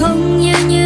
không như như